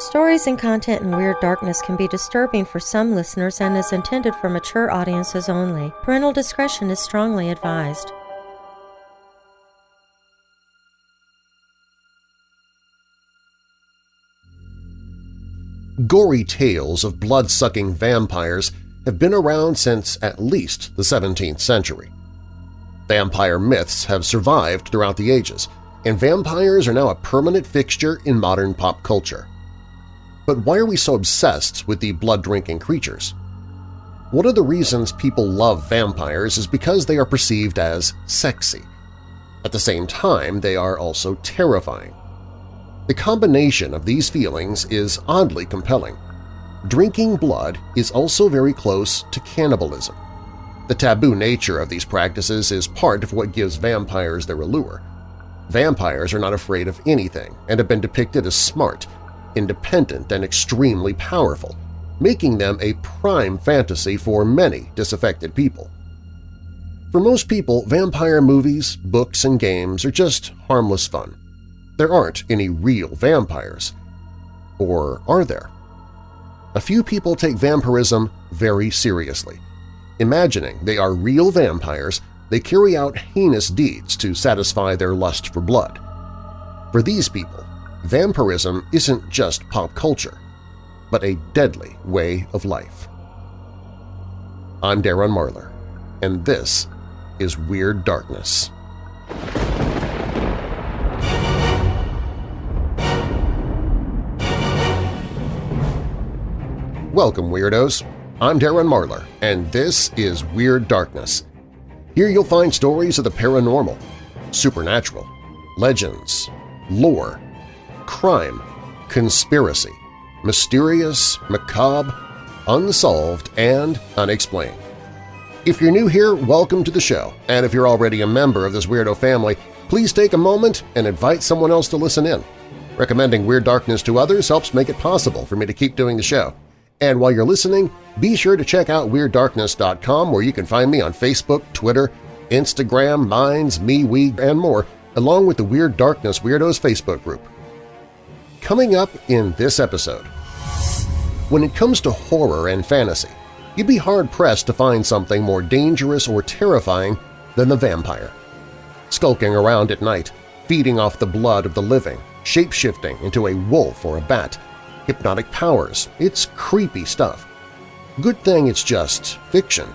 Stories and content in Weird Darkness can be disturbing for some listeners and is intended for mature audiences only. Parental discretion is strongly advised. Gory tales of blood-sucking vampires have been around since at least the 17th century. Vampire myths have survived throughout the ages, and vampires are now a permanent fixture in modern pop culture. But why are we so obsessed with the blood-drinking creatures? One of the reasons people love vampires is because they are perceived as sexy. At the same time, they are also terrifying. The combination of these feelings is oddly compelling. Drinking blood is also very close to cannibalism. The taboo nature of these practices is part of what gives vampires their allure. Vampires are not afraid of anything and have been depicted as smart, independent, and extremely powerful, making them a prime fantasy for many disaffected people. For most people, vampire movies, books, and games are just harmless fun. There aren't any real vampires. Or are there? A few people take vampirism very seriously. Imagining they are real vampires, they carry out heinous deeds to satisfy their lust for blood. For these people, vampirism isn't just pop culture, but a deadly way of life. I'm Darren Marlar, and this is Weird Darkness. Welcome, Weirdos! I'm Darren Marlar, and this is Weird Darkness. Here you'll find stories of the paranormal, supernatural, legends, lore, crime, conspiracy, mysterious, macabre, unsolved, and unexplained. If you're new here, welcome to the show, and if you're already a member of this weirdo family, please take a moment and invite someone else to listen in. Recommending Weird Darkness to others helps make it possible for me to keep doing the show. And while you're listening, be sure to check out WeirdDarkness.com where you can find me on Facebook, Twitter, Instagram, Minds, MeWe, and more, along with the Weird Darkness Weirdos Facebook group. Coming up in this episode… When it comes to horror and fantasy, you'd be hard-pressed to find something more dangerous or terrifying than the vampire. Skulking around at night, feeding off the blood of the living, shape-shifting into a wolf or a bat, hypnotic powers. It's creepy stuff. Good thing it's just fiction.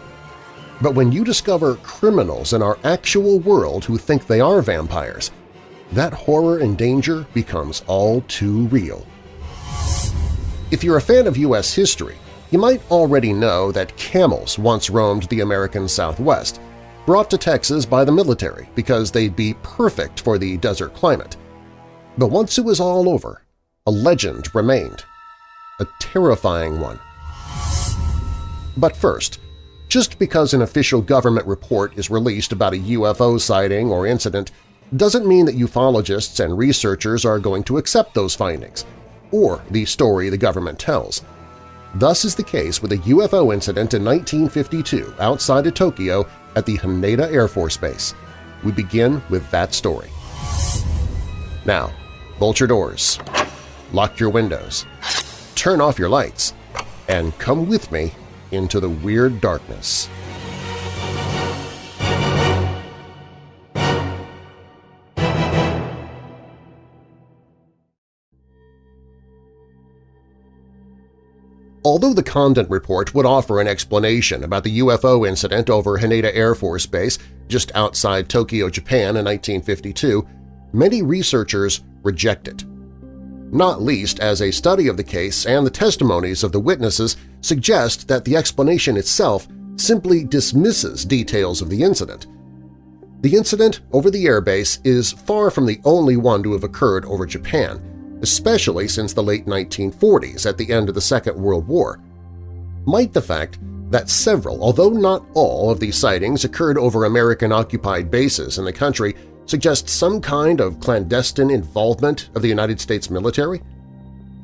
But when you discover criminals in our actual world who think they are vampires, that horror and danger becomes all too real. If you're a fan of U.S. history, you might already know that camels once roamed the American Southwest, brought to Texas by the military because they'd be perfect for the desert climate. But once it was all over, a legend remained, a terrifying one. But first, just because an official government report is released about a UFO sighting or incident doesn't mean that ufologists and researchers are going to accept those findings, or the story the government tells. Thus is the case with a UFO incident in 1952 outside of Tokyo at the Haneda Air Force Base. We begin with that story. Now, bolt your doors, lock your windows, turn off your lights, and come with me into the weird darkness. Although the Condon Report would offer an explanation about the UFO incident over Haneda Air Force Base just outside Tokyo, Japan in 1952, many researchers reject it. Not least as a study of the case and the testimonies of the witnesses suggest that the explanation itself simply dismisses details of the incident. The incident over the airbase is far from the only one to have occurred over Japan, especially since the late 1940s at the end of the Second World War. Might the fact that several, although not all, of these sightings occurred over American-occupied bases in the country suggest some kind of clandestine involvement of the United States military?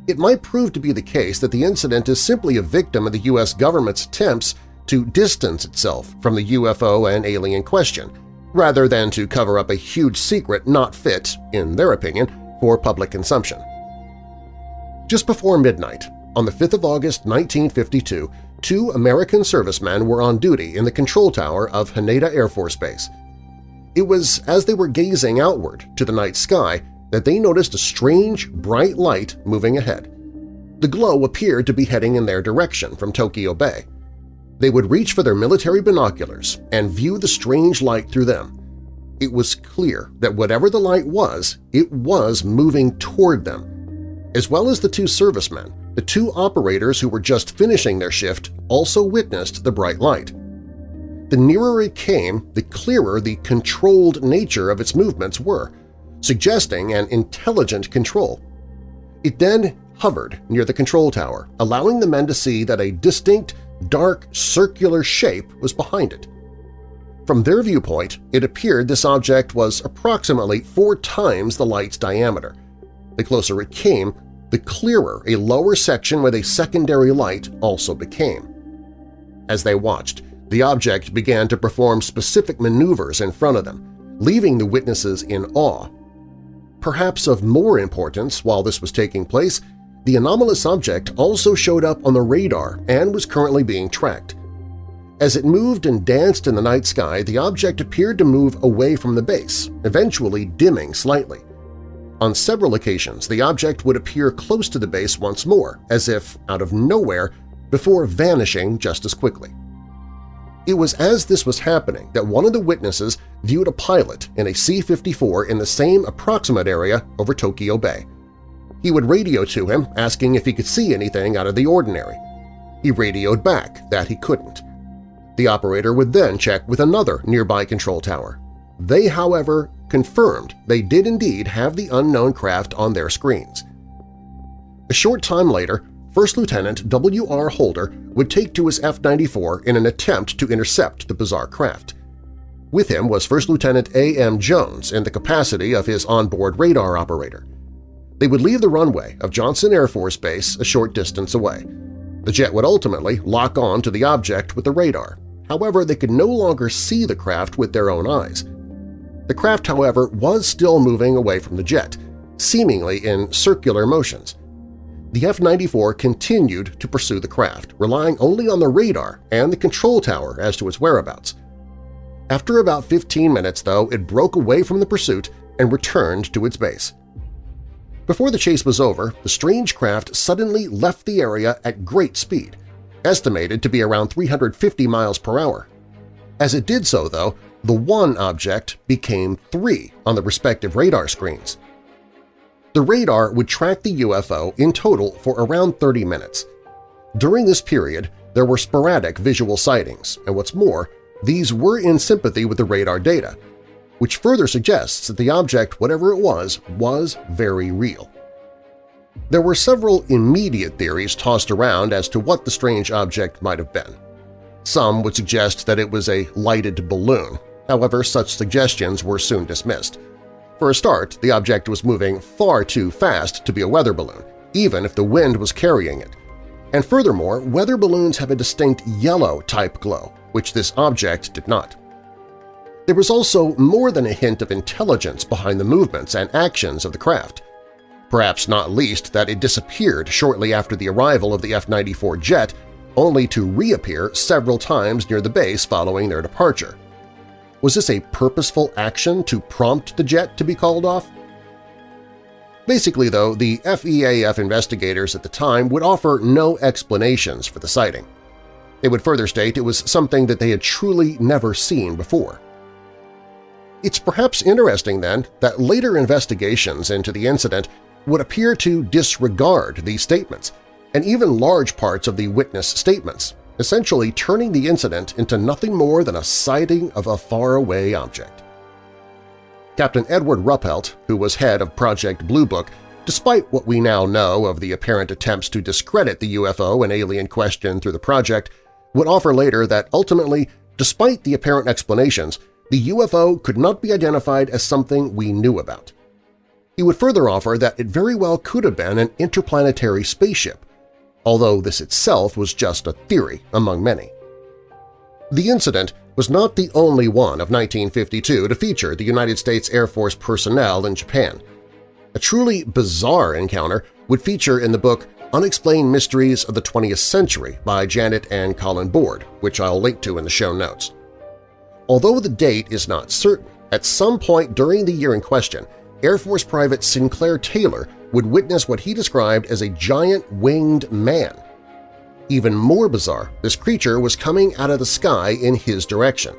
It might prove to be the case that the incident is simply a victim of the U.S. government's attempts to distance itself from the UFO and alien question, rather than to cover up a huge secret not fit, in their opinion, for public consumption. Just before midnight, on the 5th of August 1952, two American servicemen were on duty in the control tower of Haneda Air Force Base. It was as they were gazing outward to the night sky that they noticed a strange, bright light moving ahead. The glow appeared to be heading in their direction from Tokyo Bay. They would reach for their military binoculars and view the strange light through them. It was clear that whatever the light was, it was moving toward them. As well as the two servicemen, the two operators who were just finishing their shift also witnessed the bright light. The nearer it came, the clearer the controlled nature of its movements were, suggesting an intelligent control. It then hovered near the control tower, allowing the men to see that a distinct, dark, circular shape was behind it. From their viewpoint, it appeared this object was approximately four times the light's diameter. The closer it came, the clearer a lower section with a secondary light also became. As they watched, the object began to perform specific maneuvers in front of them, leaving the witnesses in awe. Perhaps of more importance while this was taking place, the anomalous object also showed up on the radar and was currently being tracked. As it moved and danced in the night sky, the object appeared to move away from the base, eventually dimming slightly. On several occasions, the object would appear close to the base once more, as if out of nowhere, before vanishing just as quickly. It was as this was happening that one of the witnesses viewed a pilot in a C-54 in the same approximate area over Tokyo Bay. He would radio to him asking if he could see anything out of the ordinary. He radioed back that he couldn't. The operator would then check with another nearby control tower. They, however, confirmed they did indeed have the unknown craft on their screens. A short time later, First Lieutenant W.R. Holder would take to his F-94 in an attempt to intercept the bizarre craft. With him was First Lieutenant A.M. Jones in the capacity of his onboard radar operator. They would leave the runway of Johnson Air Force Base a short distance away. The jet would ultimately lock on to the object with the radar. However, they could no longer see the craft with their own eyes. The craft, however, was still moving away from the jet, seemingly in circular motions. The F-94 continued to pursue the craft, relying only on the radar and the control tower as to its whereabouts. After about 15 minutes, though, it broke away from the pursuit and returned to its base. Before the chase was over, the strange craft suddenly left the area at great speed, estimated to be around 350 miles per hour. As it did so, though, the one object became three on the respective radar screens. The radar would track the UFO in total for around 30 minutes. During this period, there were sporadic visual sightings, and what's more, these were in sympathy with the radar data, which further suggests that the object, whatever it was, was very real. There were several immediate theories tossed around as to what the strange object might have been. Some would suggest that it was a lighted balloon, however such suggestions were soon dismissed. For a start, the object was moving far too fast to be a weather balloon, even if the wind was carrying it. And furthermore, weather balloons have a distinct yellow-type glow, which this object did not. There was also more than a hint of intelligence behind the movements and actions of the craft. Perhaps not least that it disappeared shortly after the arrival of the F-94 jet, only to reappear several times near the base following their departure. Was this a purposeful action to prompt the jet to be called off? Basically, though, the FEAF investigators at the time would offer no explanations for the sighting. They would further state it was something that they had truly never seen before. It's perhaps interesting, then, that later investigations into the incident would appear to disregard these statements, and even large parts of the witness statements, essentially turning the incident into nothing more than a sighting of a faraway object. Captain Edward Ruppelt, who was head of Project Blue Book, despite what we now know of the apparent attempts to discredit the UFO and alien question through the project, would offer later that ultimately, despite the apparent explanations, the UFO could not be identified as something we knew about. He would further offer that it very well could have been an interplanetary spaceship, although this itself was just a theory among many. The incident was not the only one of 1952 to feature the United States Air Force personnel in Japan. A truly bizarre encounter would feature in the book Unexplained Mysteries of the 20th Century by Janet and Colin Bord, which I'll link to in the show notes. Although the date is not certain, at some point during the year in question, Air Force Private Sinclair Taylor would witness what he described as a giant winged man. Even more bizarre, this creature was coming out of the sky in his direction.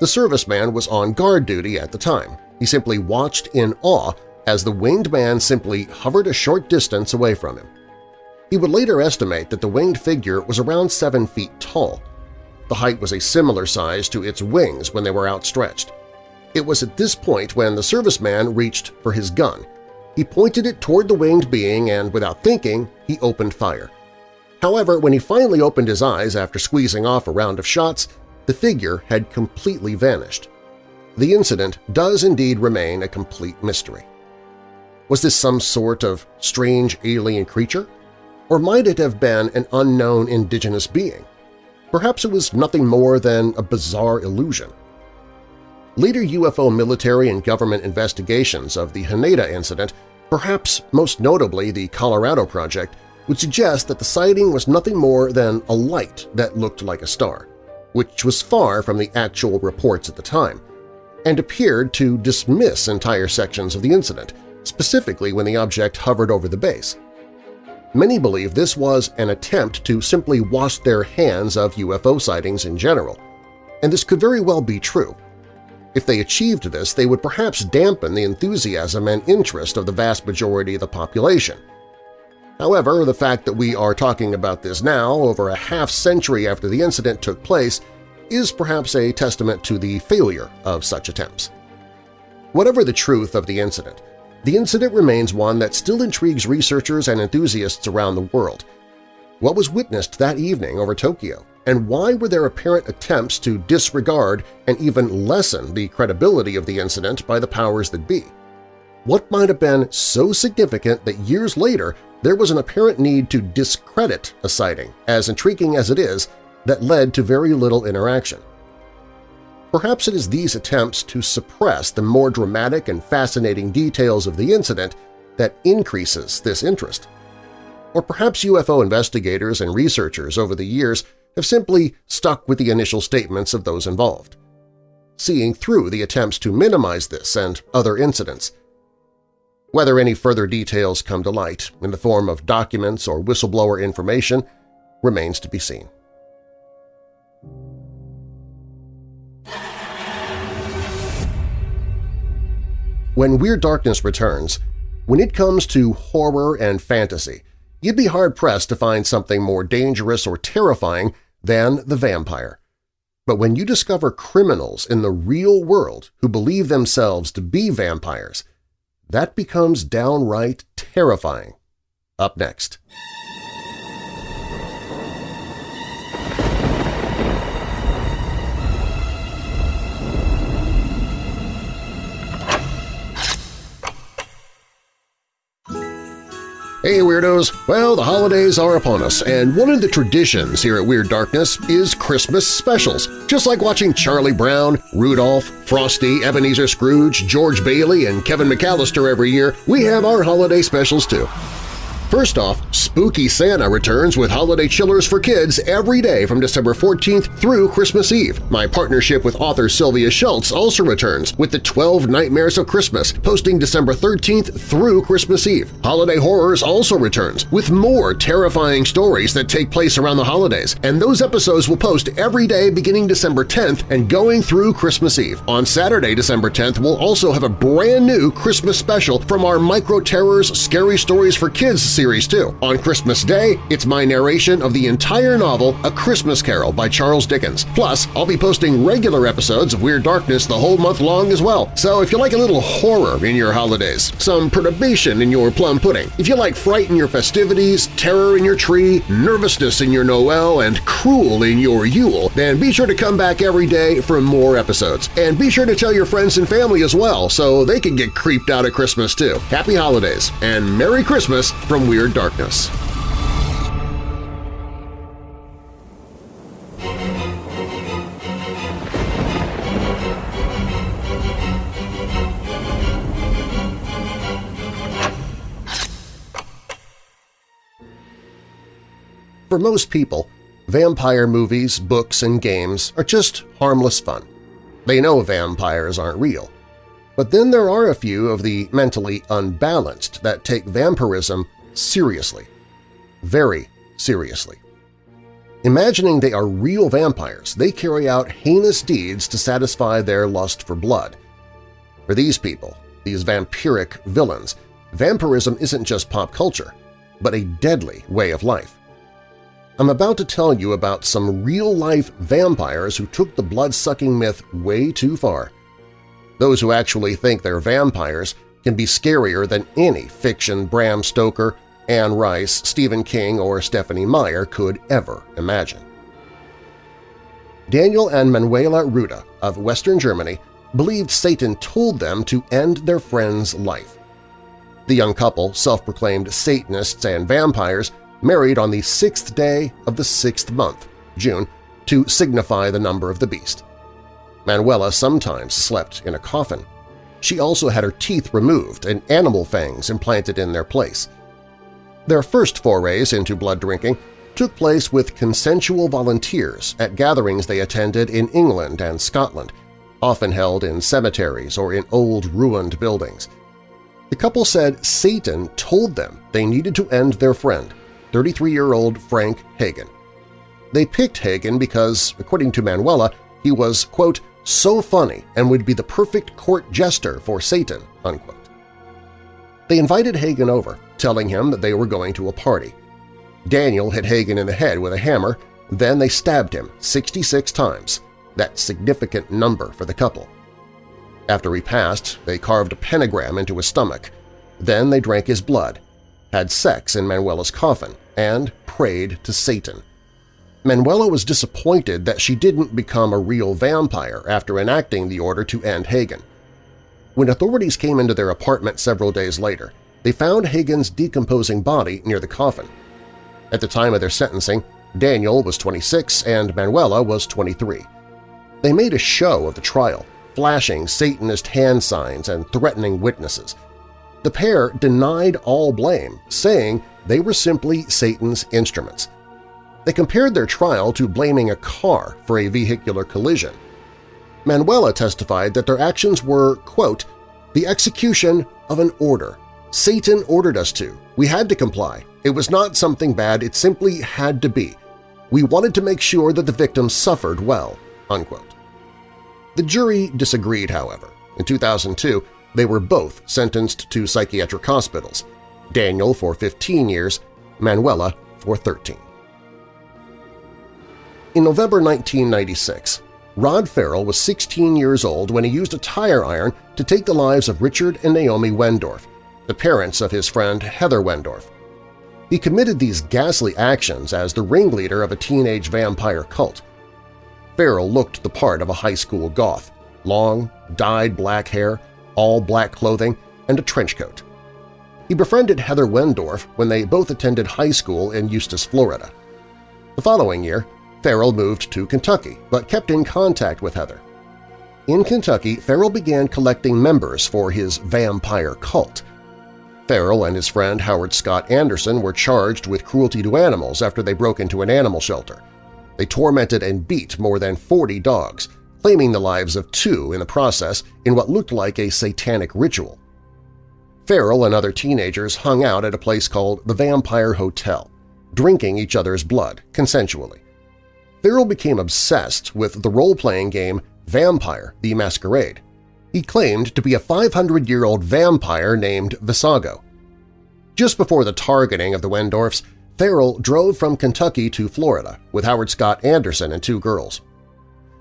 The serviceman was on guard duty at the time. He simply watched in awe as the winged man simply hovered a short distance away from him. He would later estimate that the winged figure was around 7 feet tall. The height was a similar size to its wings when they were outstretched. It was at this point when the serviceman reached for his gun. He pointed it toward the winged being and, without thinking, he opened fire. However, when he finally opened his eyes after squeezing off a round of shots, the figure had completely vanished. The incident does indeed remain a complete mystery. Was this some sort of strange alien creature? Or might it have been an unknown indigenous being? Perhaps it was nothing more than a bizarre illusion. Later UFO military and government investigations of the Haneda incident, perhaps most notably the Colorado Project, would suggest that the sighting was nothing more than a light that looked like a star, which was far from the actual reports at the time, and appeared to dismiss entire sections of the incident, specifically when the object hovered over the base. Many believe this was an attempt to simply wash their hands of UFO sightings in general, and this could very well be true. If they achieved this, they would perhaps dampen the enthusiasm and interest of the vast majority of the population. However, the fact that we are talking about this now, over a half-century after the incident took place, is perhaps a testament to the failure of such attempts. Whatever the truth of the incident, the incident remains one that still intrigues researchers and enthusiasts around the world. What was witnessed that evening over Tokyo, and why were there apparent attempts to disregard and even lessen the credibility of the incident by the powers that be? What might have been so significant that years later there was an apparent need to discredit a sighting, as intriguing as it is, that led to very little interaction? Perhaps it is these attempts to suppress the more dramatic and fascinating details of the incident that increases this interest. Or perhaps UFO investigators and researchers over the years have simply stuck with the initial statements of those involved, seeing through the attempts to minimize this and other incidents. Whether any further details come to light in the form of documents or whistleblower information remains to be seen. When Weird Darkness returns, when it comes to horror and fantasy, you'd be hard-pressed to find something more dangerous or terrifying than the vampire. But when you discover criminals in the real world who believe themselves to be vampires, that becomes downright terrifying. Up next. Hey Weirdos! Well, the holidays are upon us, and one of the traditions here at Weird Darkness is Christmas specials. Just like watching Charlie Brown, Rudolph, Frosty, Ebenezer Scrooge, George Bailey, and Kevin McAllister every year, we have our holiday specials too. First off, Spooky Santa returns with holiday chillers for kids every day from December 14th through Christmas Eve. My partnership with author Sylvia Shults also returns with the 12 Nightmares of Christmas, posting December 13th through Christmas Eve. Holiday Horrors also returns with more terrifying stories that take place around the holidays, and those episodes will post every day beginning December 10th and going through Christmas Eve. On Saturday, December 10th, we'll also have a brand new Christmas special from our Micro Terrors Scary Stories for Kids series too. On Christmas Day, it's my narration of the entire novel A Christmas Carol by Charles Dickens. Plus, I'll be posting regular episodes of Weird Darkness the whole month long as well. So if you like a little horror in your holidays, some perturbation in your plum pudding, if you like fright in your festivities, terror in your tree, nervousness in your Noel, and cruel in your Yule, then be sure to come back every day for more episodes. And be sure to tell your friends and family as well so they can get creeped out at Christmas too. Happy Holidays and Merry Christmas from Weird Darkness. For most people, vampire movies, books, and games are just harmless fun. They know vampires aren't real. But then there are a few of the mentally unbalanced that take vampirism seriously. Very seriously. Imagining they are real vampires, they carry out heinous deeds to satisfy their lust for blood. For these people, these vampiric villains, vampirism isn't just pop culture, but a deadly way of life. I'm about to tell you about some real-life vampires who took the blood-sucking myth way too far. Those who actually think they're vampires can be scarier than any fiction Bram Stoker Anne Rice, Stephen King, or Stephanie Meyer could ever imagine. Daniel and Manuela Ruda of Western Germany believed Satan told them to end their friend's life. The young couple, self-proclaimed Satanists and vampires, married on the sixth day of the sixth month, June, to signify the number of the beast. Manuela sometimes slept in a coffin. She also had her teeth removed and animal fangs implanted in their place. Their first forays into blood drinking took place with consensual volunteers at gatherings they attended in England and Scotland, often held in cemeteries or in old ruined buildings. The couple said Satan told them they needed to end their friend, 33-year-old Frank Hagen. They picked Hagen because, according to Manuela, he was, quote, so funny and would be the perfect court jester for Satan, unquote. They invited Hagen over, telling him that they were going to a party. Daniel hit Hagen in the head with a hammer, then they stabbed him 66 times, that significant number for the couple. After he passed, they carved a pentagram into his stomach. Then they drank his blood, had sex in Manuela's coffin, and prayed to Satan. Manuela was disappointed that she didn't become a real vampire after enacting the order to end Hagen. When authorities came into their apartment several days later, they found Hagen's decomposing body near the coffin. At the time of their sentencing, Daniel was 26 and Manuela was 23. They made a show of the trial, flashing Satanist hand signs and threatening witnesses. The pair denied all blame, saying they were simply Satan's instruments. They compared their trial to blaming a car for a vehicular collision. Manuela testified that their actions were, quote, the execution of an order. Satan ordered us to. We had to comply. It was not something bad, it simply had to be. We wanted to make sure that the victims suffered well." Unquote. The jury disagreed, however. In 2002, they were both sentenced to psychiatric hospitals, Daniel for 15 years, Manuela for 13. In November 1996, Rod Ferrell was 16 years old when he used a tire iron to take the lives of Richard and Naomi Wendorf, the parents of his friend Heather Wendorf. He committed these ghastly actions as the ringleader of a teenage vampire cult. Ferrell looked the part of a high school goth, long, dyed black hair, all black clothing, and a trench coat. He befriended Heather Wendorf when they both attended high school in Eustis, Florida. The following year, Ferrell moved to Kentucky but kept in contact with Heather. In Kentucky, Ferrell began collecting members for his vampire cult. Ferrell and his friend Howard Scott Anderson were charged with cruelty to animals after they broke into an animal shelter. They tormented and beat more than 40 dogs, claiming the lives of two in the process in what looked like a satanic ritual. Ferrell and other teenagers hung out at a place called the Vampire Hotel, drinking each other's blood consensually. Ferrell became obsessed with the role-playing game Vampire the Masquerade. He claimed to be a 500-year-old vampire named Vesago. Just before the targeting of the Wendorfs, Ferrell drove from Kentucky to Florida with Howard Scott Anderson and two girls.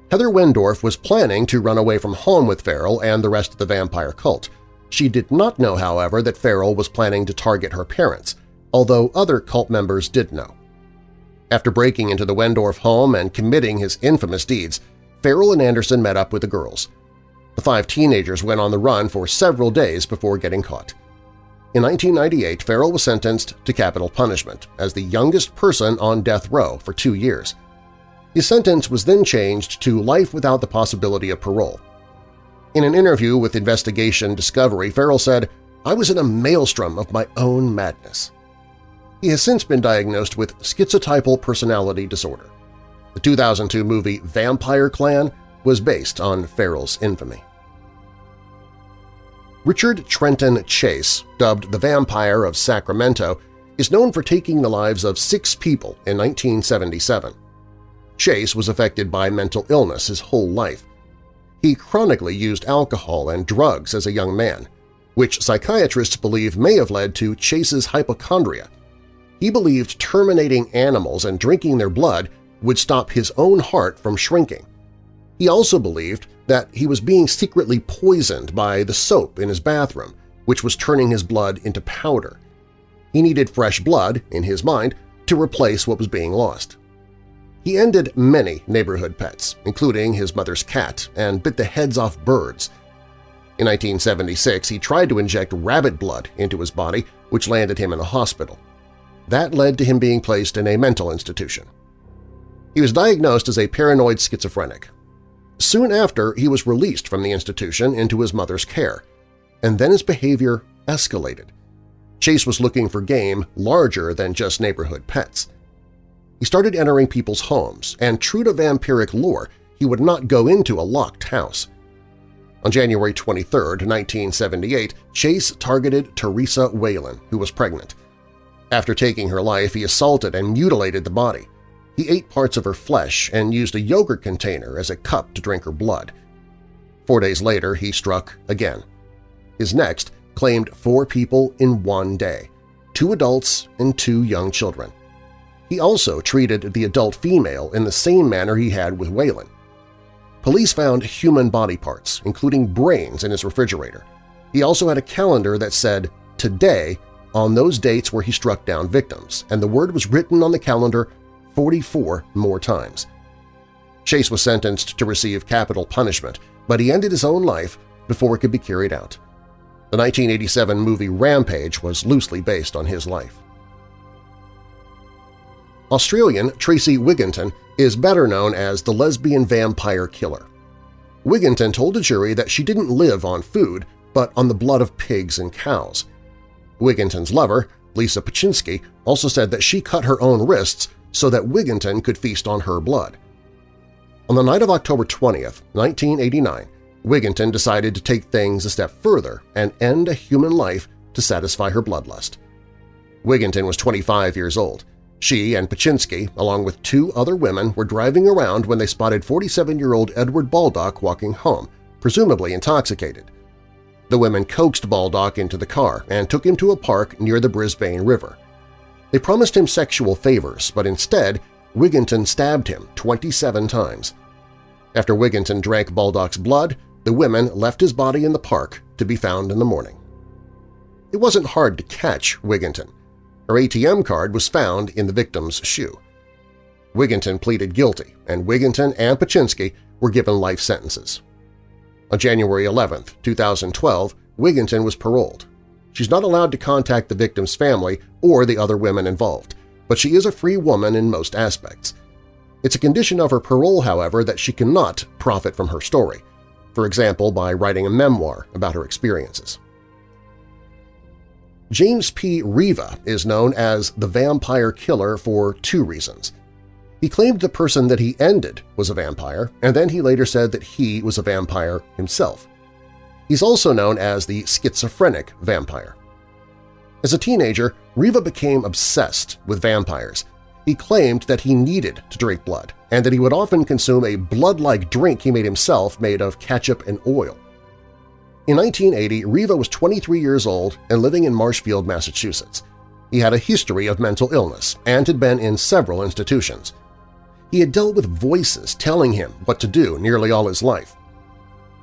Heather Wendorf was planning to run away from home with Ferrell and the rest of the vampire cult. She did not know, however, that Ferrell was planning to target her parents, although other cult members did know. After breaking into the Wendorf home and committing his infamous deeds, Ferrell and Anderson met up with the girls. The five teenagers went on the run for several days before getting caught. In 1998, Ferrell was sentenced to capital punishment as the youngest person on death row for two years. His sentence was then changed to life without the possibility of parole. In an interview with Investigation Discovery, Ferrell said, I was in a maelstrom of my own madness. He has since been diagnosed with schizotypal personality disorder. The 2002 movie Vampire Clan was based on Ferrell's infamy. Richard Trenton Chase, dubbed the Vampire of Sacramento, is known for taking the lives of six people in 1977. Chase was affected by mental illness his whole life. He chronically used alcohol and drugs as a young man, which psychiatrists believe may have led to Chase's hypochondria. He believed terminating animals and drinking their blood would stop his own heart from shrinking. He also believed that he was being secretly poisoned by the soap in his bathroom, which was turning his blood into powder. He needed fresh blood, in his mind, to replace what was being lost. He ended many neighborhood pets, including his mother's cat, and bit the heads off birds. In 1976, he tried to inject rabbit blood into his body, which landed him in a hospital. That led to him being placed in a mental institution. He was diagnosed as a paranoid schizophrenic. Soon after, he was released from the institution into his mother's care, and then his behavior escalated. Chase was looking for game larger than just neighborhood pets. He started entering people's homes, and true to vampiric lore, he would not go into a locked house. On January 23, 1978, Chase targeted Teresa Wallin, who was pregnant. After taking her life, he assaulted and mutilated the body. He ate parts of her flesh and used a yogurt container as a cup to drink her blood. Four days later, he struck again. His next claimed four people in one day, two adults and two young children. He also treated the adult female in the same manner he had with Wallin. Police found human body parts, including brains, in his refrigerator. He also had a calendar that said, Today, on those dates where he struck down victims, and the word was written on the calendar 44 more times. Chase was sentenced to receive capital punishment, but he ended his own life before it could be carried out. The 1987 movie Rampage was loosely based on his life. Australian Tracey Wigginton is better known as the lesbian vampire killer. Wigginton told a jury that she didn't live on food, but on the blood of pigs and cows. Wigginton's lover, Lisa Ptaschinski, also said that she cut her own wrists so that Wigginton could feast on her blood. On the night of October 20, 1989, Wigginton decided to take things a step further and end a human life to satisfy her bloodlust. Wigginton was 25 years old. She and Ptaschinski, along with two other women, were driving around when they spotted 47-year-old Edward Baldock walking home, presumably intoxicated. The women coaxed Baldock into the car and took him to a park near the Brisbane River. They promised him sexual favors, but instead Wigginton stabbed him 27 times. After Wigginton drank Baldock's blood, the women left his body in the park to be found in the morning. It wasn't hard to catch Wigginton. Her ATM card was found in the victim's shoe. Wigginton pleaded guilty, and Wigginton and Ptaschinski were given life sentences. On January 11, 2012, Wigginton was paroled. She's not allowed to contact the victim's family or the other women involved, but she is a free woman in most aspects. It's a condition of her parole, however, that she cannot profit from her story, for example by writing a memoir about her experiences. James P. Riva is known as the Vampire Killer for two reasons. He claimed the person that he ended was a vampire, and then he later said that he was a vampire himself. He's also known as the schizophrenic vampire. As a teenager, Riva became obsessed with vampires. He claimed that he needed to drink blood, and that he would often consume a blood-like drink he made himself made of ketchup and oil. In 1980, Riva was 23 years old and living in Marshfield, Massachusetts. He had a history of mental illness and had been in several institutions. He had dealt with voices telling him what to do nearly all his life.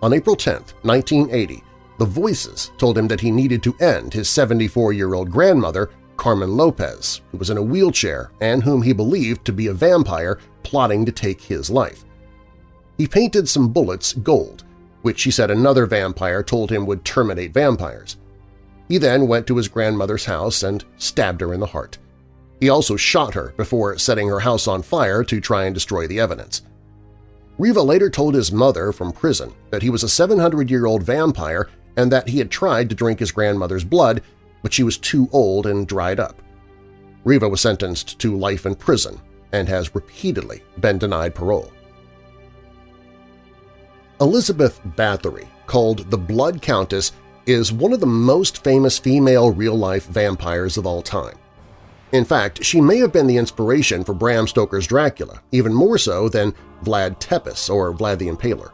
On April 10, 1980, the voices told him that he needed to end his 74-year-old grandmother, Carmen Lopez, who was in a wheelchair and whom he believed to be a vampire plotting to take his life. He painted some bullets gold which he said another vampire told him would terminate vampires. He then went to his grandmother's house and stabbed her in the heart. He also shot her before setting her house on fire to try and destroy the evidence. Riva later told his mother from prison that he was a 700-year-old vampire and that he had tried to drink his grandmother's blood, but she was too old and dried up. Riva was sentenced to life in prison and has repeatedly been denied parole. Elizabeth Bathory, called the Blood Countess, is one of the most famous female real-life vampires of all time. In fact, she may have been the inspiration for Bram Stoker's Dracula, even more so than Vlad Tepes or Vlad the Impaler.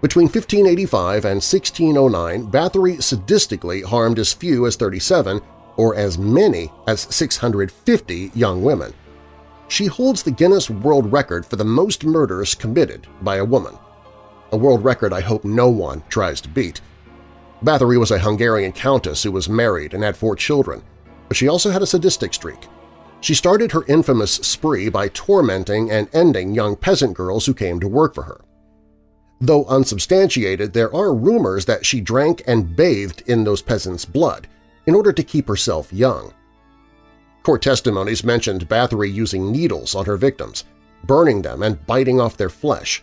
Between 1585 and 1609, Bathory sadistically harmed as few as 37 or as many as 650 young women. She holds the Guinness World Record for the most murders committed by a woman, a world record I hope no one tries to beat. Bathory was a Hungarian countess who was married and had four children but she also had a sadistic streak. She started her infamous spree by tormenting and ending young peasant girls who came to work for her. Though unsubstantiated, there are rumors that she drank and bathed in those peasants' blood in order to keep herself young. Court testimonies mentioned Bathory using needles on her victims, burning them and biting off their flesh.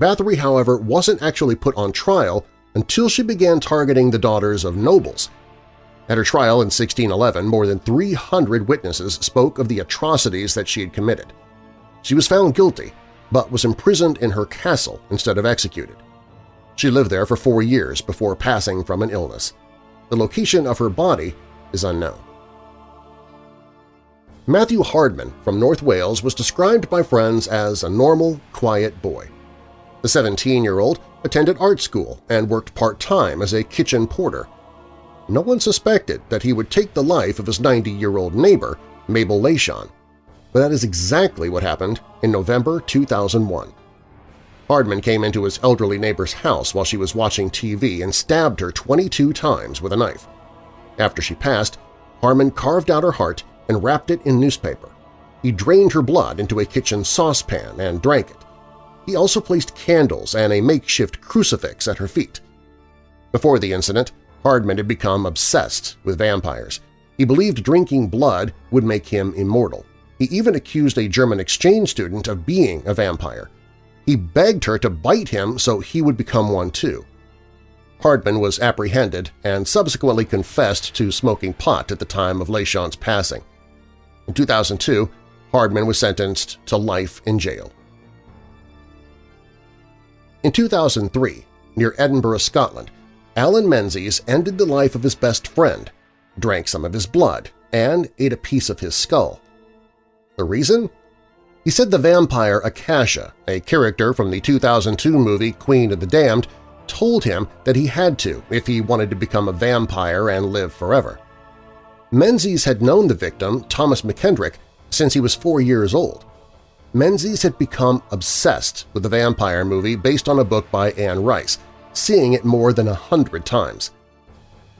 Bathory, however, wasn't actually put on trial until she began targeting the daughters of nobles – at her trial in 1611, more than 300 witnesses spoke of the atrocities that she had committed. She was found guilty, but was imprisoned in her castle instead of executed. She lived there for four years before passing from an illness. The location of her body is unknown. Matthew Hardman from North Wales was described by friends as a normal, quiet boy. The 17-year-old attended art school and worked part-time as a kitchen porter no one suspected that he would take the life of his 90-year-old neighbor, Mabel Leyshon, but that is exactly what happened in November 2001. Hardman came into his elderly neighbor's house while she was watching TV and stabbed her 22 times with a knife. After she passed, Hardman carved out her heart and wrapped it in newspaper. He drained her blood into a kitchen saucepan and drank it. He also placed candles and a makeshift crucifix at her feet. Before the incident, Hardman had become obsessed with vampires. He believed drinking blood would make him immortal. He even accused a German exchange student of being a vampire. He begged her to bite him so he would become one too. Hardman was apprehended and subsequently confessed to smoking pot at the time of Leyshon's passing. In 2002, Hardman was sentenced to life in jail. In 2003, near Edinburgh, Scotland, Alan Menzies ended the life of his best friend, drank some of his blood, and ate a piece of his skull. The reason? He said the vampire Akasha, a character from the 2002 movie Queen of the Damned, told him that he had to if he wanted to become a vampire and live forever. Menzies had known the victim, Thomas McKendrick, since he was four years old. Menzies had become obsessed with the vampire movie based on a book by Anne Rice, seeing it more than a hundred times.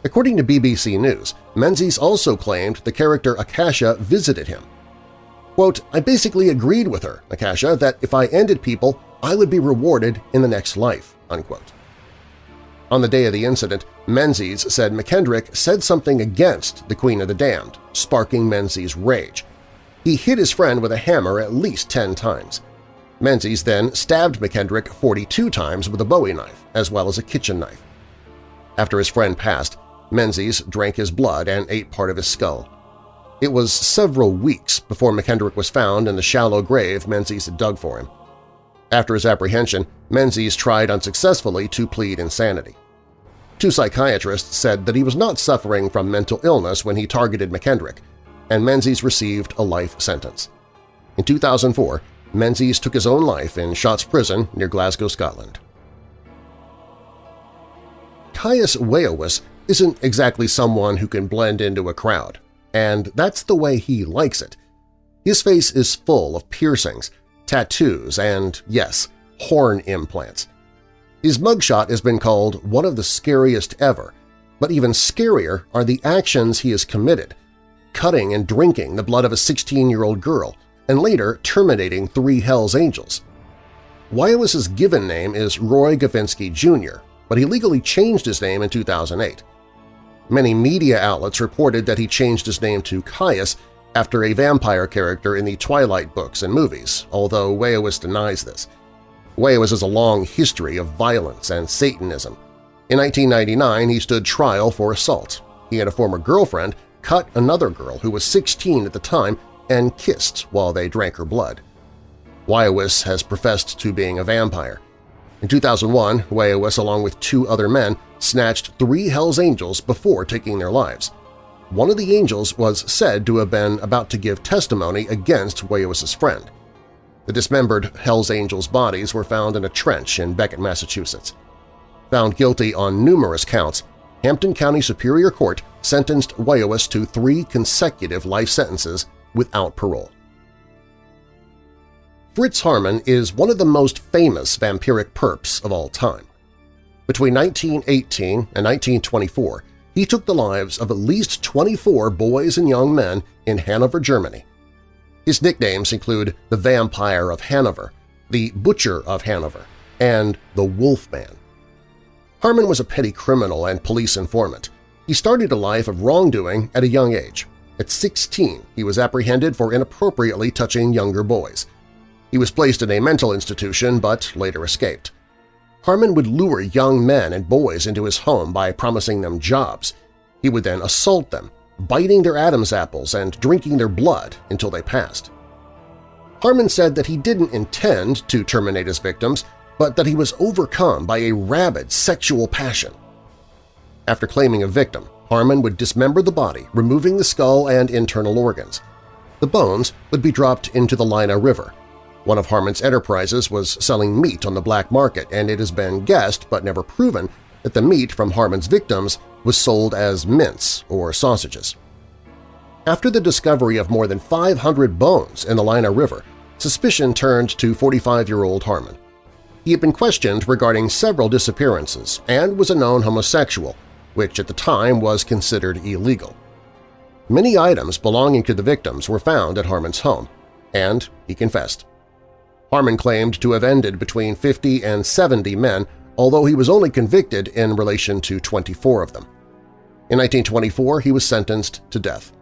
According to BBC News, Menzies also claimed the character Akasha visited him. Quote, I basically agreed with her, Akasha, that if I ended people, I would be rewarded in the next life. Unquote. On the day of the incident, Menzies said McKendrick said something against the Queen of the Damned, sparking Menzies' rage. He hit his friend with a hammer at least ten times. Menzies then stabbed McKendrick 42 times with a bowie knife, as well as a kitchen knife. After his friend passed, Menzies drank his blood and ate part of his skull. It was several weeks before McKendrick was found in the shallow grave Menzies had dug for him. After his apprehension, Menzies tried unsuccessfully to plead insanity. Two psychiatrists said that he was not suffering from mental illness when he targeted McKendrick, and Menzies received a life sentence. In 2004, Menzies took his own life in Shotts Prison near Glasgow, Scotland. Caius Veiovis isn't exactly someone who can blend into a crowd, and that's the way he likes it. His face is full of piercings, tattoos, and, yes, horn implants. His mugshot has been called one of the scariest ever, but even scarier are the actions he has committed, cutting and drinking the blood of a 16-year-old girl, and later terminating three Hells Angels. Veiovis's given name is Roy Gavinsky Jr., but he legally changed his name in 2008. Many media outlets reported that he changed his name to Caius after a vampire character in the Twilight books and movies, although Veiovis denies this. Veiovis has a long history of violence and Satanism. In 1999, he stood trial for assault. He had a former girlfriend cut another girl who was 16 at the time and kissed while they drank her blood. Veiovis has professed to being a vampire. In 2001, Veiovis, along with two other men, snatched three Hells Angels before taking their lives. One of the angels was said to have been about to give testimony against Veiovis's friend. The dismembered Hells Angels' bodies were found in a trench in Becket, Massachusetts. Found guilty on numerous counts, Hampden County Superior Court sentenced Veiovis to three consecutive life sentences without parole. Fritz Haarmann is one of the most famous vampiric perps of all time. Between 1918 and 1924, he took the lives of at least 24 boys and young men in Hanover, Germany. His nicknames include the Vampire of Hanover, the Butcher of Hanover, and the Wolfman. Haarmann was a petty criminal and police informant. He started a life of wrongdoing at a young age. At 16, he was apprehended for inappropriately touching younger boys. He was placed in a mental institution but later escaped. Haarmann would lure young men and boys into his home by promising them jobs. He would then assault them, biting their Adam's apples and drinking their blood until they passed. Haarmann said that he didn't intend to terminate his victims, but that he was overcome by a rabid sexual passion. After claiming a victim, Haarmann would dismember the body, removing the skull and internal organs. The bones would be dropped into the Leine River, one of Haarmann's enterprises was selling meat on the black market, and it has been guessed but never proven that the meat from Haarmann's victims was sold as mince or sausages. After the discovery of more than 500 bones in the Leine River, suspicion turned to 45-year-old Haarmann. He had been questioned regarding several disappearances and was a known homosexual, which at the time was considered illegal. Many items belonging to the victims were found at Haarmann's home, and he confessed. Haarmann claimed to have ended between 50 and 70 men, although he was only convicted in relation to 24 of them. In 1924, he was sentenced to death.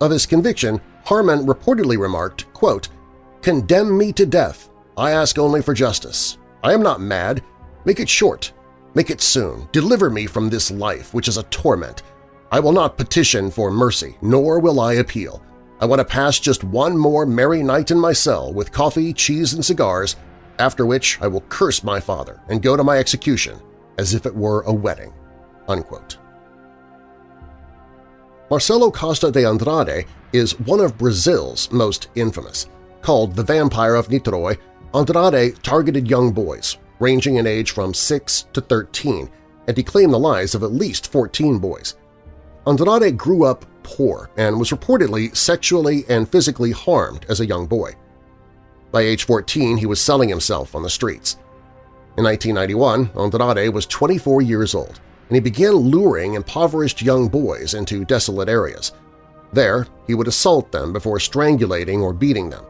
Of his conviction, Haarmann reportedly remarked, quote, Condemn me to death. I ask only for justice. I am not mad. Make it short. Make it soon. Deliver me from this life, which is a torment. I will not petition for mercy, nor will I appeal. I want to pass just one more merry night in my cell with coffee, cheese, and cigars, after which I will curse my father and go to my execution as if it were a wedding." Unquote. Marcelo Costa de Andrade is one of Brazil's most infamous. Called the Vampire of Niterói, Andrade targeted young boys, ranging in age from 6 to 13, and he claimed the lives of at least 14 boys. Andrade grew up poor and was reportedly sexually and physically harmed as a young boy. By age 14, he was selling himself on the streets. In 1991, Andrade was 24 years old, and he began luring impoverished young boys into desolate areas. There, he would assault them before strangulating or beating them.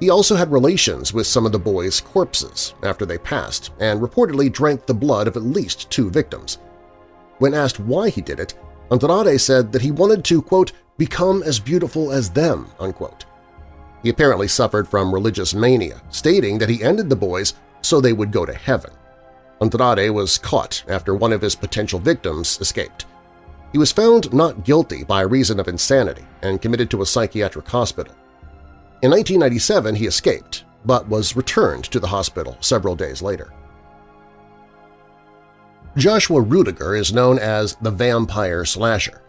He also had relations with some of the boys' corpses after they passed and reportedly drank the blood of at least two victims. When asked why he did it, Andrade said that he wanted to, quote, become as beautiful as them, unquote. He apparently suffered from religious mania, stating that he ended the boys so they would go to heaven. Andrade was caught after one of his potential victims escaped. He was found not guilty by reason of insanity and committed to a psychiatric hospital. In 1997 he escaped, but was returned to the hospital several days later. Joshua Rudiger is known as the Vampire Slasher.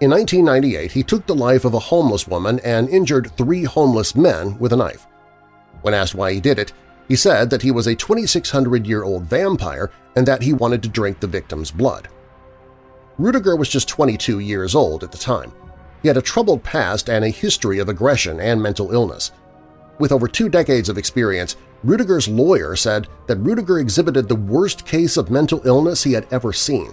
In 1998, he took the life of a homeless woman and injured three homeless men with a knife. When asked why he did it, he said that he was a 2,600-year-old vampire and that he wanted to drink the victim's blood. Rudiger was just 22 years old at the time. He had a troubled past and a history of aggression and mental illness. With over two decades of experience, Rudiger's lawyer said that Rudiger exhibited the worst case of mental illness he had ever seen.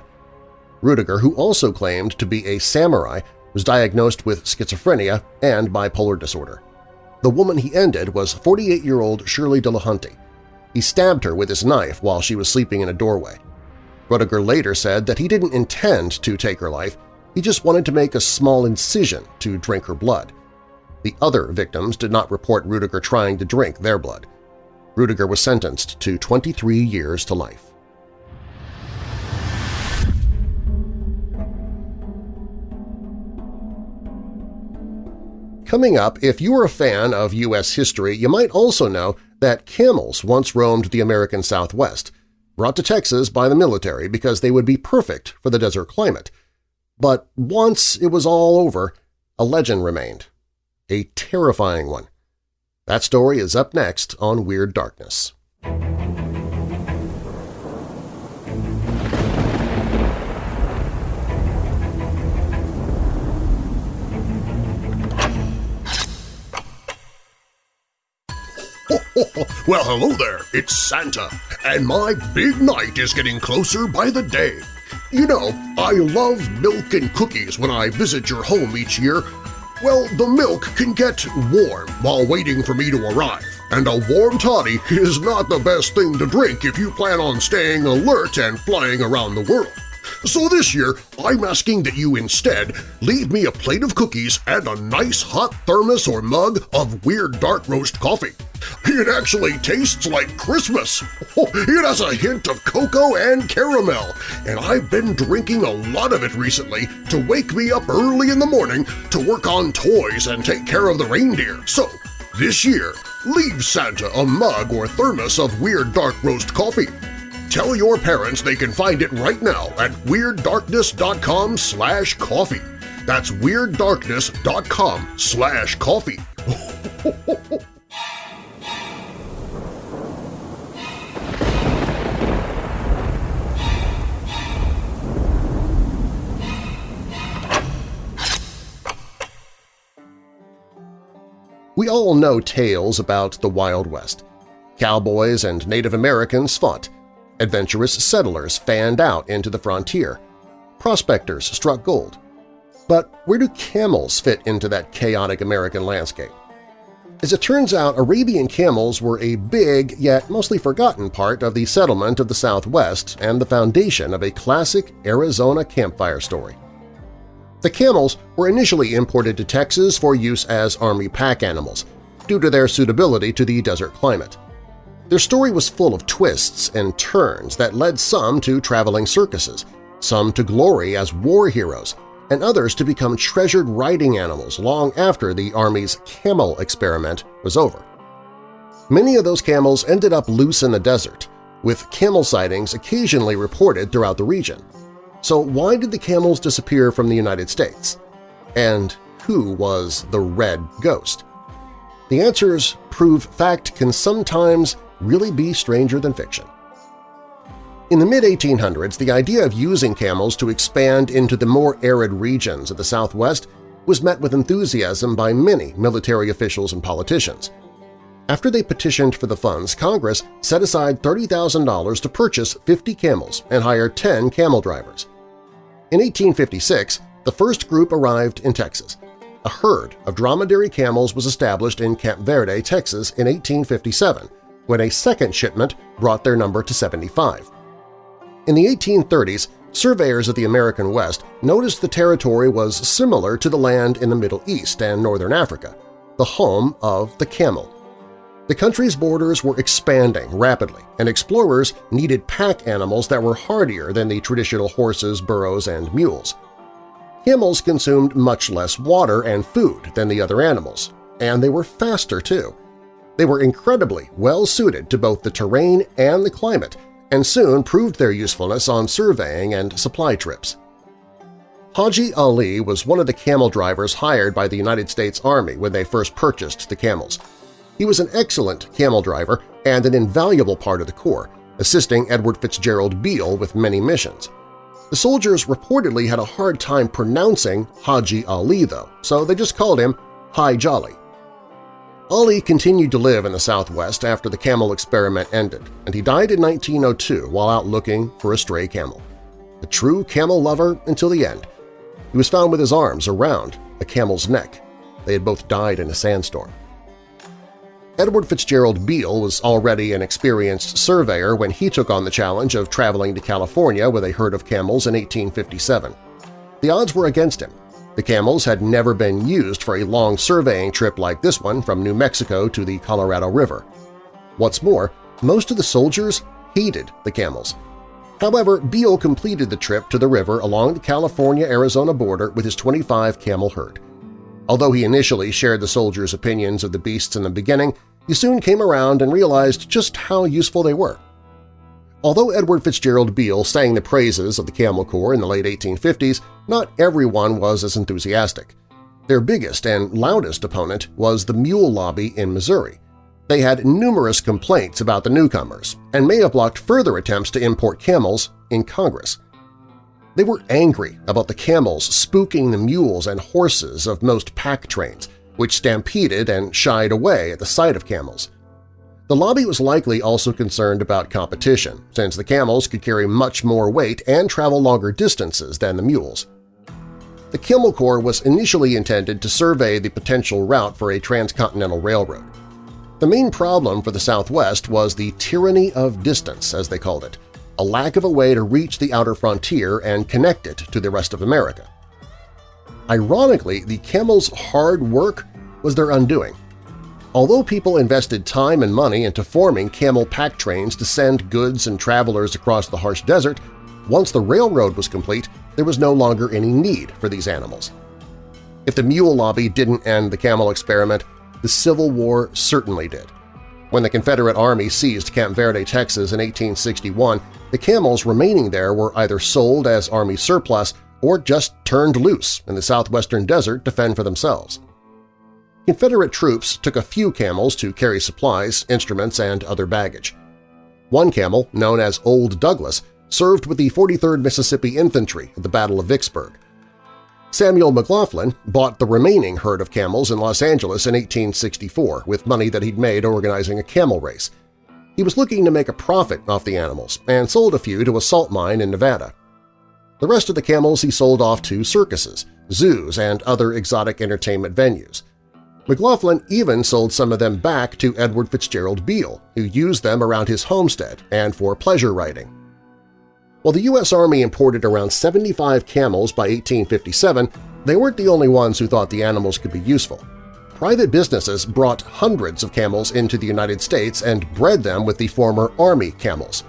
Rudiger, who also claimed to be a samurai, was diagnosed with schizophrenia and bipolar disorder. The woman he ended was 48-year-old Shirley Delahanty. He stabbed her with his knife while she was sleeping in a doorway. Rudiger later said that he didn't intend to take her life, he just wanted to make a small incision to drink her blood. The other victims did not report Rudiger trying to drink their blood. Rudiger was sentenced to 23 years to life. Coming up, if you are a fan of U.S. history, you might also know that camels once roamed the American Southwest, brought to Texas by the military because they would be perfect for the desert climate. But once it was all over, a legend remained. A terrifying one. That story is up next on Weird Darkness. well, hello there, it's Santa, and my big night is getting closer by the day. You know, I love milk and cookies when I visit your home each year. Well, the milk can get warm while waiting for me to arrive, and a warm toddy is not the best thing to drink if you plan on staying alert and flying around the world. So this year, I'm asking that you instead leave me a plate of cookies and a nice hot thermos or mug of Weird Dark Roast coffee. It actually tastes like Christmas! It has a hint of cocoa and caramel, and I've been drinking a lot of it recently to wake me up early in the morning to work on toys and take care of the reindeer. So, this year, leave Santa a mug or thermos of Weird Dark Roast coffee. Tell your parents they can find it right now at WeirdDarkness.com slash coffee. That's WeirdDarkness.com slash coffee. We all know tales about the Wild West. Cowboys and Native Americans fought, adventurous settlers fanned out into the frontier, prospectors struck gold. But where do camels fit into that chaotic American landscape? As it turns out, Arabian camels were a big yet mostly forgotten part of the settlement of the Southwest and the foundation of a classic Arizona campfire story. The camels were initially imported to Texas for use as army pack animals, due to their suitability to the desert climate. Their story was full of twists and turns that led some to traveling circuses, some to glory as war heroes, and others to become treasured riding animals long after the Army's camel experiment was over. Many of those camels ended up loose in the desert, with camel sightings occasionally reported throughout the region. So why did the camels disappear from the United States? And who was the Red Ghost? The answers prove fact can sometimes really be stranger than fiction. In the mid-1800s, the idea of using camels to expand into the more arid regions of the Southwest was met with enthusiasm by many military officials and politicians. After they petitioned for the funds, Congress set aside $30,000 to purchase 50 camels and hire 10 camel drivers. In 1856, the first group arrived in Texas. A herd of dromedary camels was established in Camp Verde, Texas in 1857, when a second shipment brought their number to 75. In the 1830s, surveyors of the American West noticed the territory was similar to the land in the Middle East and Northern Africa, the home of the camel. The country's borders were expanding rapidly, and explorers needed pack animals that were hardier than the traditional horses, burros, and mules. Camels consumed much less water and food than the other animals, and they were faster too. They were incredibly well-suited to both the terrain and the climate, and soon proved their usefulness on surveying and supply trips. Haji Ali was one of the camel drivers hired by the United States Army when they first purchased the camels. He was an excellent camel driver and an invaluable part of the Corps, assisting Edward Fitzgerald Beale with many missions. The soldiers reportedly had a hard time pronouncing Haji Ali, though, so they just called him Hi Jolly. Ali continued to live in the Southwest after the camel experiment ended, and he died in 1902 while out looking for a stray camel. A true camel lover until the end. He was found with his arms around a camel's neck. They had both died in a sandstorm. Edward Fitzgerald Beale was already an experienced surveyor when he took on the challenge of traveling to California with a herd of camels in 1857. The odds were against him, the camels had never been used for a long surveying trip like this one from New Mexico to the Colorado River. What's more, most of the soldiers hated the camels. However, Beale completed the trip to the river along the California-Arizona border with his 25 camel herd. Although he initially shared the soldiers' opinions of the beasts in the beginning, he soon came around and realized just how useful they were. Although Edward Fitzgerald Beale sang the praises of the Camel Corps in the late 1850s, not everyone was as enthusiastic. Their biggest and loudest opponent was the mule lobby in Missouri. They had numerous complaints about the newcomers and may have blocked further attempts to import camels in Congress. They were angry about the camels spooking the mules and horses of most pack trains, which stampeded and shied away at the sight of camels. The lobby was likely also concerned about competition, since the camels could carry much more weight and travel longer distances than the mules. The Camel Corps was initially intended to survey the potential route for a transcontinental railroad. The main problem for the Southwest was the tyranny of distance, as they called it, a lack of a way to reach the outer frontier and connect it to the rest of America. Ironically, the camels' hard work was their undoing. Although people invested time and money into forming camel pack trains to send goods and travelers across the harsh desert, once the railroad was complete, there was no longer any need for these animals. If the mule lobby didn't end the camel experiment, the Civil War certainly did. When the Confederate Army seized Camp Verde, Texas in 1861, the camels remaining there were either sold as Army surplus or just turned loose in the southwestern desert to fend for themselves. Confederate troops took a few camels to carry supplies, instruments, and other baggage. One camel, known as Old Douglas, served with the 43rd Mississippi Infantry at the Battle of Vicksburg. Samuel McLaughlin bought the remaining herd of camels in Los Angeles in 1864 with money that he'd made organizing a camel race. He was looking to make a profit off the animals and sold a few to a salt mine in Nevada. The rest of the camels he sold off to circuses, zoos, and other exotic entertainment venues. McLaughlin even sold some of them back to Edward Fitzgerald Beale, who used them around his homestead and for pleasure riding. While the U.S. Army imported around 75 camels by 1857, they weren't the only ones who thought the animals could be useful. Private businesses brought hundreds of camels into the United States and bred them with the former Army camels.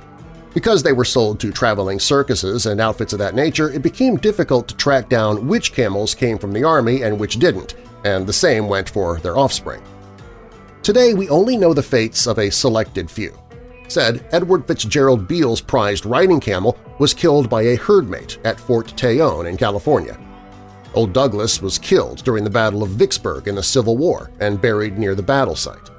Because they were sold to traveling circuses and outfits of that nature, it became difficult to track down which camels came from the Army and which didn't, and the same went for their offspring. Today we only know the fates of a selected few. Said Edward Fitzgerald Beale's prized riding camel was killed by a herdmate at Fort Tejon in California. Old Douglas was killed during the Battle of Vicksburg in the Civil War and buried near the battle site.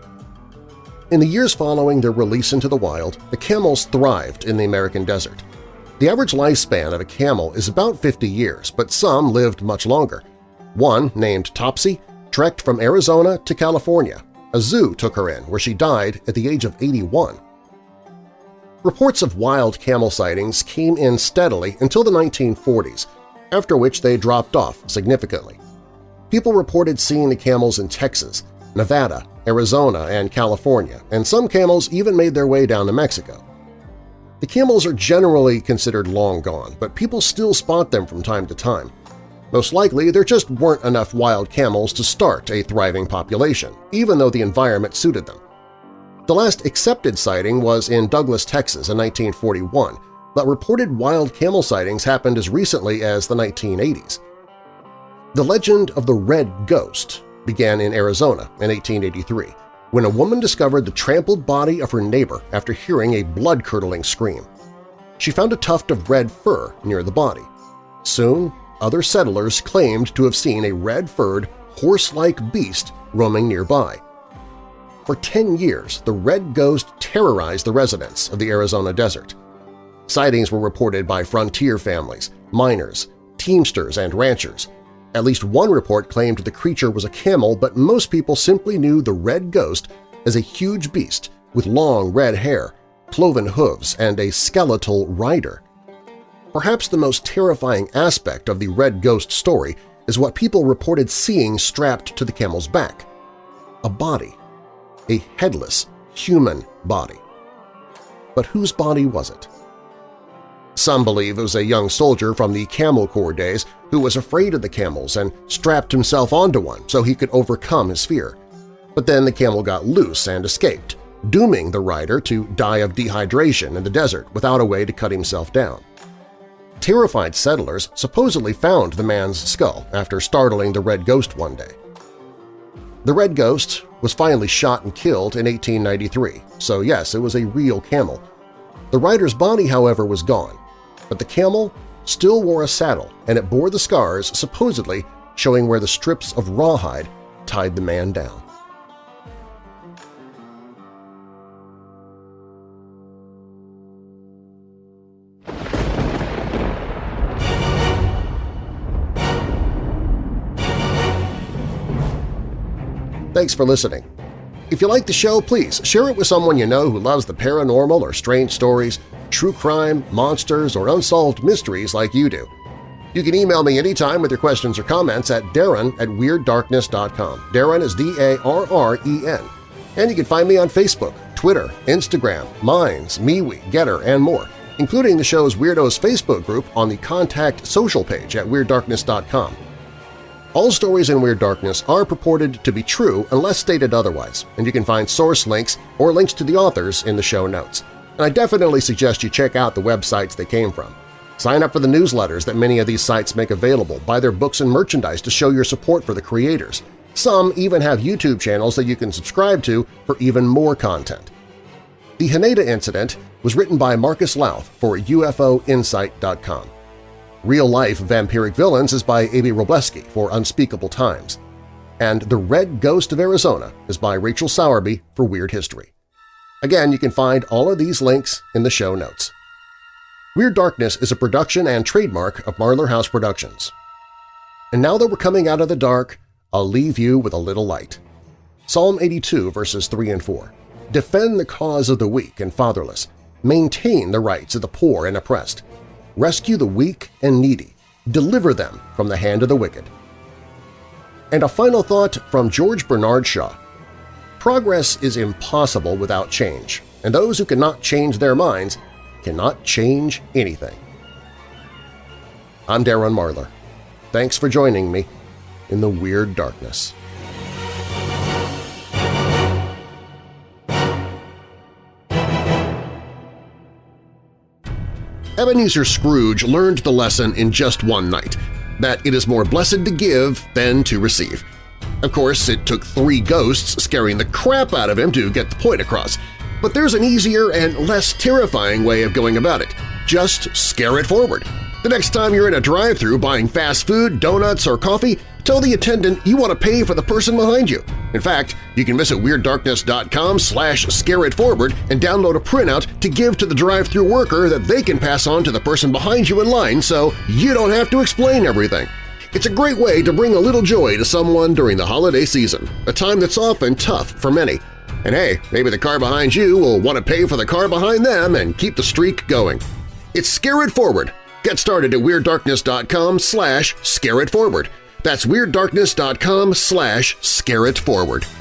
In the years following their release into the wild, the camels thrived in the American desert. The average lifespan of a camel is about 50 years, but some lived much longer, one, named Topsy, trekked from Arizona to California. A zoo took her in, where she died at the age of 81. Reports of wild camel sightings came in steadily until the 1940s, after which they dropped off significantly. People reported seeing the camels in Texas, Nevada, Arizona, and California, and some camels even made their way down to Mexico. The camels are generally considered long gone, but people still spot them from time to time. Most likely, there just weren't enough wild camels to start a thriving population, even though the environment suited them. The last accepted sighting was in Douglas, Texas in 1941, but reported wild camel sightings happened as recently as the 1980s. The legend of the Red Ghost began in Arizona in 1883, when a woman discovered the trampled body of her neighbor after hearing a blood-curdling scream. She found a tuft of red fur near the body. Soon, other settlers claimed to have seen a red-furred, horse-like beast roaming nearby. For 10 years, the Red Ghost terrorized the residents of the Arizona desert. Sightings were reported by frontier families, miners, teamsters, and ranchers. At least one report claimed the creature was a camel, but most people simply knew the Red Ghost as a huge beast with long red hair, cloven hooves, and a skeletal rider. Perhaps the most terrifying aspect of the Red Ghost story is what people reported seeing strapped to the camel's back – a body, a headless human body. But whose body was it? Some believe it was a young soldier from the Camel Corps days who was afraid of the camels and strapped himself onto one so he could overcome his fear. But then the camel got loose and escaped, dooming the rider to die of dehydration in the desert without a way to cut himself down. Terrified settlers supposedly found the man's skull after startling the Red Ghost one day. The Red Ghost was finally shot and killed in 1893, so yes, it was a real camel. The rider's body, however, was gone, but the camel still wore a saddle and it bore the scars supposedly showing where the strips of rawhide tied the man down. Thanks for listening. If you like the show, please share it with someone you know who loves the paranormal or strange stories, true crime, monsters, or unsolved mysteries like you do. You can email me anytime with your questions or comments at darren at WeirdDarkness.com. Darren is D-A-R-R-E-N. And you can find me on Facebook, Twitter, Instagram, Minds, MeWe, Gettr, and more, including the show's Weirdos Facebook group on the Contact Social page at WeirdDarkness.com. All stories in Weird Darkness are purported to be true unless stated otherwise, and you can find source links or links to the authors in the show notes. And I definitely suggest you check out the websites they came from. Sign up for the newsletters that many of these sites make available, buy their books and merchandise to show your support for the creators. Some even have YouTube channels that you can subscribe to for even more content. The Haneda incident was written by Marcus Lowth for UFOinsight.com. Real-Life Vampiric Villains is by A.B. Robleski for Unspeakable Times. And The Red Ghost of Arizona is by Rachel Sowerby for Weird History. Again, you can find all of these links in the show notes. Weird Darkness is a production and trademark of Marlar House Productions. And now that we're coming out of the dark, I'll leave you with a little light. Psalm 82 verses 3 and 4. Defend the cause of the weak and fatherless. Maintain the rights of the poor and oppressed rescue the weak and needy, deliver them from the hand of the wicked. And a final thought from George Bernard Shaw. Progress is impossible without change, and those who cannot change their minds cannot change anything. I'm Darren Marlar. Thanks for joining me in the Weird Darkness. Ebenezer Scrooge learned the lesson in just one night, that it is more blessed to give than to receive. Of course, it took three ghosts scaring the crap out of him to get the point across, but there's an easier and less terrifying way of going about it. Just scare it forward. The next time you're in a drive-thru buying fast food, donuts, or coffee, tell the attendant you want to pay for the person behind you. In fact, you can visit WeirdDarkness.com slash scareitforward and download a printout to give to the drive-thru worker that they can pass on to the person behind you in line so you don't have to explain everything. It's a great way to bring a little joy to someone during the holiday season, a time that's often tough for many. And hey, maybe the car behind you will want to pay for the car behind them and keep the streak going. It's Scare It Forward, Get started at WeirdDarkness.com slash scareitforward. That's WeirdDarkness.com slash scareitforward.